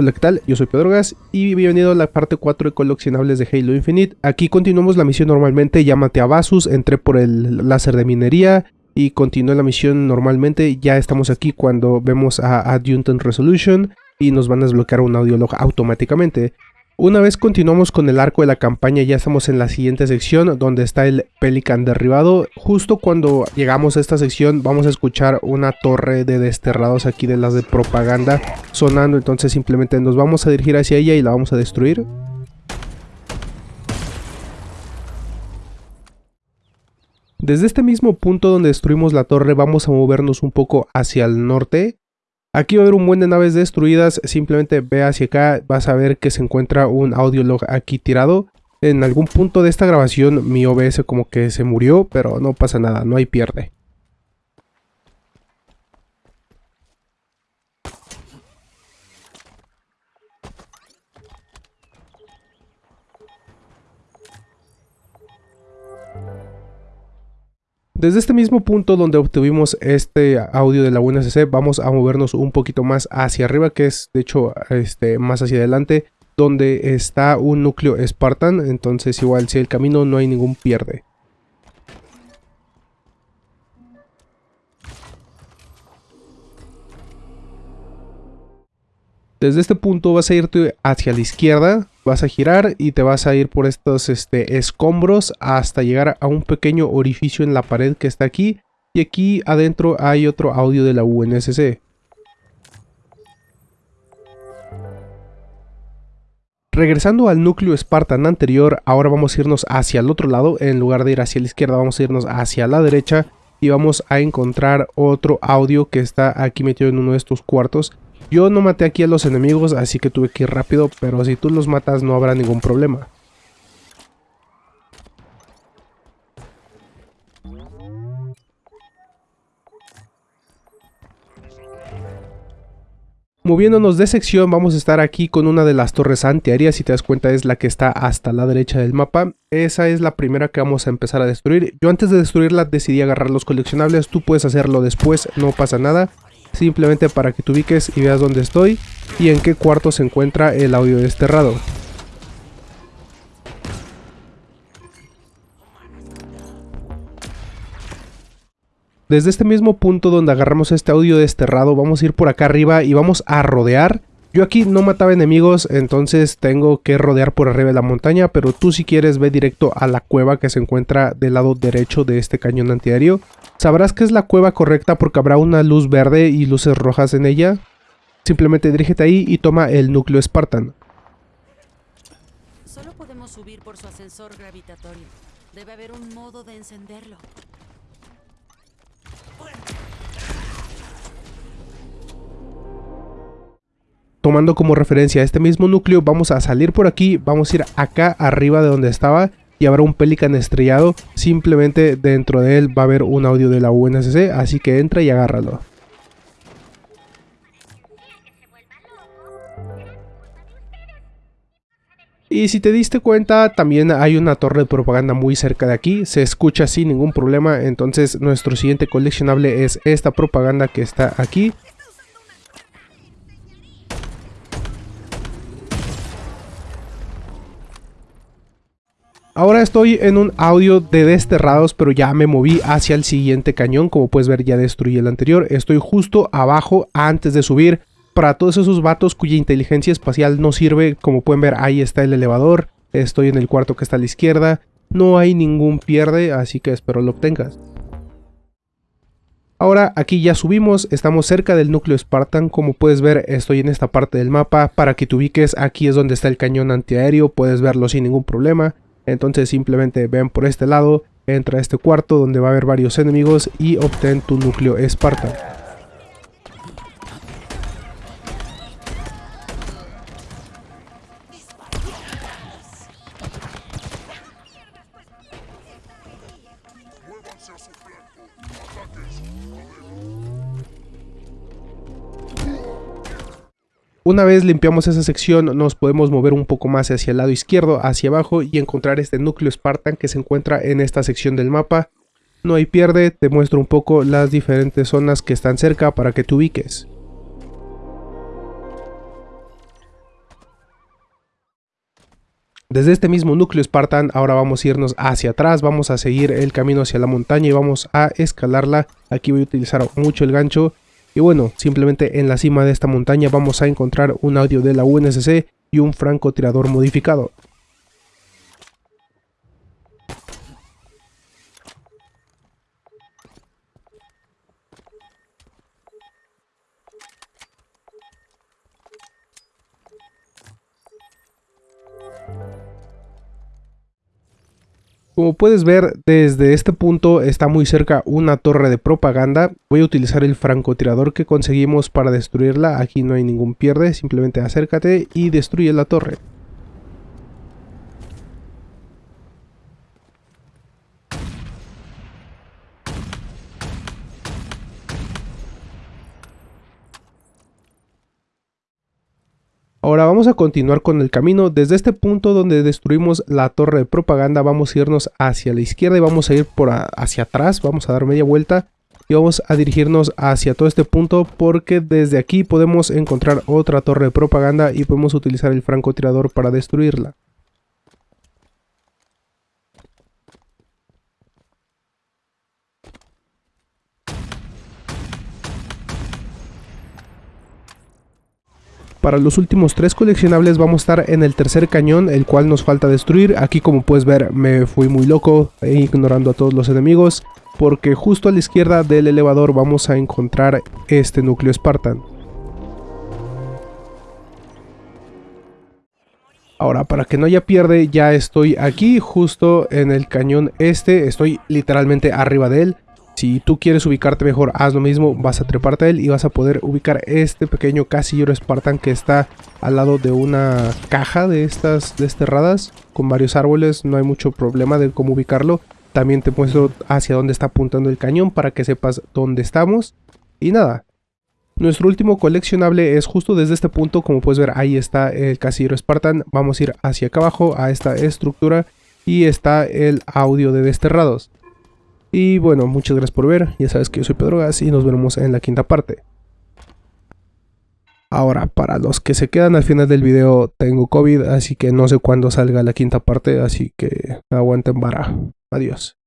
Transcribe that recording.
Hola, ¿qué tal? Yo soy Pedro Gas y bienvenido a la parte 4 de coleccionables de Halo Infinite. Aquí continuamos la misión normalmente, llámate a Basus, entré por el láser de minería y continué la misión normalmente. Ya estamos aquí cuando vemos a Adjutant Resolution y nos van a desbloquear un audiolog automáticamente. Una vez continuamos con el arco de la campaña, ya estamos en la siguiente sección donde está el Pelican derribado. Justo cuando llegamos a esta sección vamos a escuchar una torre de desterrados aquí de las de propaganda sonando, entonces simplemente nos vamos a dirigir hacia ella y la vamos a destruir. Desde este mismo punto donde destruimos la torre vamos a movernos un poco hacia el norte Aquí va a haber un buen de naves destruidas, simplemente ve hacia acá, vas a ver que se encuentra un audiolog aquí tirado. En algún punto de esta grabación mi OBS como que se murió, pero no pasa nada, no hay pierde. Desde este mismo punto donde obtuvimos este audio de la UNSC, vamos a movernos un poquito más hacia arriba, que es de hecho este, más hacia adelante, donde está un núcleo Spartan, entonces igual si el camino no hay ningún pierde. Desde este punto vas a irte hacia la izquierda, vas a girar y te vas a ir por estos este, escombros hasta llegar a un pequeño orificio en la pared que está aquí. Y aquí adentro hay otro audio de la UNSC. Regresando al núcleo Spartan anterior, ahora vamos a irnos hacia el otro lado. En lugar de ir hacia la izquierda, vamos a irnos hacia la derecha. Y vamos a encontrar otro audio que está aquí metido en uno de estos cuartos. Yo no maté aquí a los enemigos, así que tuve que ir rápido, pero si tú los matas no habrá ningún problema. Moviéndonos de sección vamos a estar aquí con una de las torres antiaéreas, si te das cuenta es la que está hasta la derecha del mapa. Esa es la primera que vamos a empezar a destruir. Yo antes de destruirla decidí agarrar los coleccionables, tú puedes hacerlo después, no pasa nada simplemente para que te ubiques y veas dónde estoy y en qué cuarto se encuentra el audio desterrado. Desde este mismo punto donde agarramos este audio desterrado vamos a ir por acá arriba y vamos a rodear yo aquí no mataba enemigos, entonces tengo que rodear por arriba de la montaña, pero tú si quieres ve directo a la cueva que se encuentra del lado derecho de este cañón antiaéreo. Sabrás que es la cueva correcta porque habrá una luz verde y luces rojas en ella. Simplemente dirígete ahí y toma el núcleo Spartan. Solo podemos subir por su ascensor gravitatorio. Debe haber un modo de encenderlo. Tomando como referencia este mismo núcleo, vamos a salir por aquí, vamos a ir acá arriba de donde estaba y habrá un Pelican estrellado. Simplemente dentro de él va a haber un audio de la UNSC, así que entra y agárralo. Y si te diste cuenta, también hay una torre de propaganda muy cerca de aquí, se escucha sin ningún problema, entonces nuestro siguiente coleccionable es esta propaganda que está aquí. Ahora estoy en un audio de desterrados, pero ya me moví hacia el siguiente cañón. Como puedes ver, ya destruí el anterior. Estoy justo abajo antes de subir. Para todos esos vatos cuya inteligencia espacial no sirve, como pueden ver, ahí está el elevador. Estoy en el cuarto que está a la izquierda. No hay ningún pierde, así que espero lo obtengas. Ahora aquí ya subimos, estamos cerca del núcleo Spartan, como puedes ver estoy en esta parte del mapa, para que te ubiques aquí es donde está el cañón antiaéreo, puedes verlo sin ningún problema. Entonces simplemente ven por este lado, entra a este cuarto donde va a haber varios enemigos y obtén tu núcleo Esparta. Una vez limpiamos esa sección nos podemos mover un poco más hacia el lado izquierdo, hacia abajo y encontrar este núcleo Spartan que se encuentra en esta sección del mapa. No hay pierde, te muestro un poco las diferentes zonas que están cerca para que te ubiques. Desde este mismo núcleo Spartan ahora vamos a irnos hacia atrás, vamos a seguir el camino hacia la montaña y vamos a escalarla. Aquí voy a utilizar mucho el gancho y bueno, simplemente en la cima de esta montaña vamos a encontrar un audio de la UNSC y un francotirador modificado. Como puedes ver, desde este punto está muy cerca una torre de propaganda. Voy a utilizar el francotirador que conseguimos para destruirla. Aquí no hay ningún pierde, simplemente acércate y destruye la torre. Ahora vamos a continuar con el camino. Desde este punto donde destruimos la torre de propaganda vamos a irnos hacia la izquierda y vamos a ir por hacia atrás. Vamos a dar media vuelta y vamos a dirigirnos hacia todo este punto porque desde aquí podemos encontrar otra torre de propaganda y podemos utilizar el francotirador para destruirla. Para los últimos tres coleccionables vamos a estar en el tercer cañón, el cual nos falta destruir. Aquí como puedes ver me fui muy loco, ignorando a todos los enemigos, porque justo a la izquierda del elevador vamos a encontrar este núcleo Spartan. Ahora, para que no haya pierde, ya estoy aquí, justo en el cañón este, estoy literalmente arriba de él. Si tú quieres ubicarte mejor, haz lo mismo, vas a treparte a él y vas a poder ubicar este pequeño casillero Spartan que está al lado de una caja de estas desterradas con varios árboles, no hay mucho problema de cómo ubicarlo. También te muestro hacia dónde está apuntando el cañón para que sepas dónde estamos. Y nada, nuestro último coleccionable es justo desde este punto, como puedes ver ahí está el casillero Spartan. Vamos a ir hacia acá abajo a esta estructura y está el audio de desterrados. Y bueno, muchas gracias por ver. Ya sabes que yo soy Pedro Gas y nos vemos en la quinta parte. Ahora, para los que se quedan al final del video, tengo COVID, así que no sé cuándo salga la quinta parte, así que aguanten vara. Adiós.